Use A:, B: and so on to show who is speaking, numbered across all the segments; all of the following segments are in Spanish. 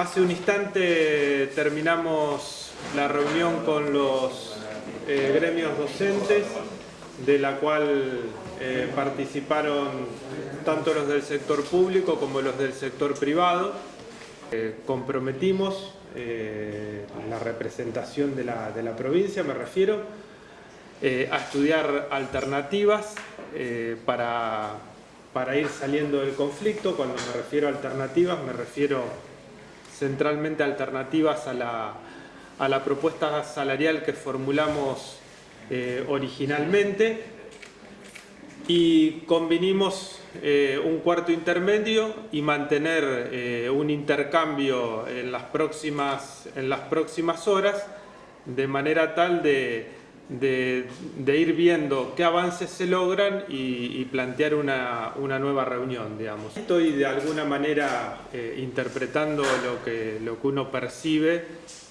A: Hace un instante terminamos la reunión con los eh, gremios docentes, de la cual eh, participaron tanto los del sector público como los del sector privado. Eh, comprometimos la representación de la, de la, provincia, me refiero, a estudiar alternativas para, para ir saliendo del conflicto. Cuando me refiero a alternativas, me refiero centralmente alternativas a la, propuesta salarial que formulamos eh, originalmente. Y convinimos eh, un cuarto intermedio y mantener eh, un intercambio en las, próximas, en las próximas horas de manera tal de de, ir viendo qué avances se logran y, plantear una, nueva reunión, digamos. Estoy de alguna manera eh, interpretando lo que, lo que uno percibe,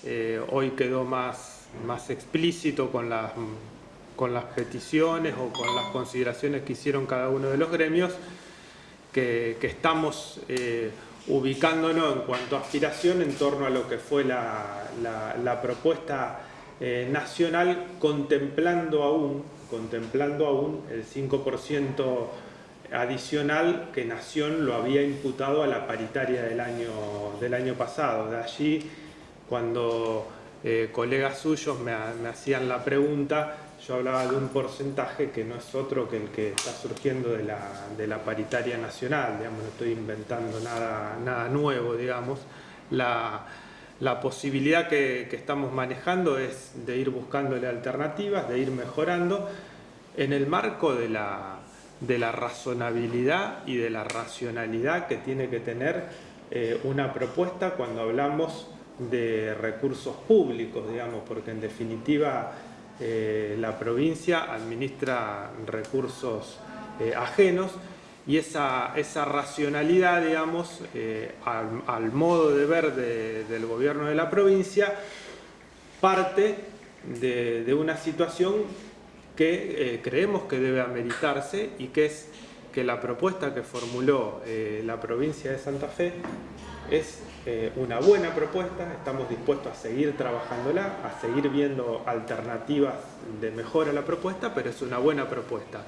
A: eh, hoy quedó más, más explícito con las, con las peticiones o con las consideraciones que hicieron cada uno de los gremios, que, estamos eh, ubicándonos en cuanto a aspiración en torno a lo que fue la, la propuesta eh, nacional contemplando aún, contemplando aún el 5% adicional que Nación lo había imputado a la paritaria del año, del año pasado. De allí, cuando eh, colegas suyos me, hacían la pregunta, yo hablaba de un porcentaje que no es otro que el que está surgiendo de la, de la paritaria nacional, digamos, no estoy inventando nada, nada nuevo, digamos. La, la posibilidad que, estamos manejando es de ir buscándole alternativas, de ir mejorando en el marco de la, razonabilidad y de la racionalidad que tiene que tener eh, una propuesta cuando hablamos de recursos públicos, digamos, porque en definitiva eh, la provincia administra recursos eh, ajenos y esa, esa racionalidad, digamos, eh, al, modo de ver del gobierno de la provincia, parte de, una situación que eh, creemos que debe ameritarse y que es que la propuesta que formuló eh, la provincia de Santa Fe es una buena propuesta, estamos dispuestos a seguir trabajándola, a seguir viendo alternativas de mejora a la propuesta, pero es una buena propuesta.